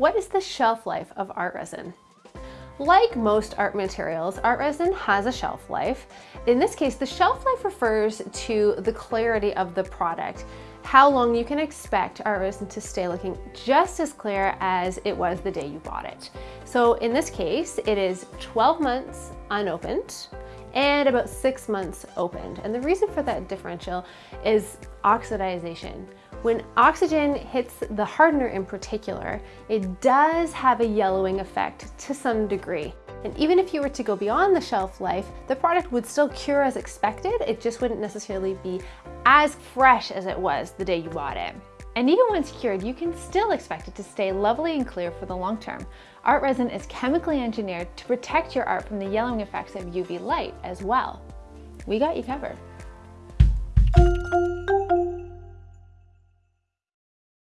What is the shelf life of art resin? Like most art materials, art resin has a shelf life. In this case, the shelf life refers to the clarity of the product, how long you can expect art resin to stay looking just as clear as it was the day you bought it. So in this case, it is 12 months unopened and about six months opened. And the reason for that differential is oxidization. When oxygen hits the hardener in particular, it does have a yellowing effect to some degree. And even if you were to go beyond the shelf life, the product would still cure as expected. It just wouldn't necessarily be as fresh as it was the day you bought it. And even once cured, you can still expect it to stay lovely and clear for the long term. Art resin is chemically engineered to protect your art from the yellowing effects of UV light as well. We got you covered.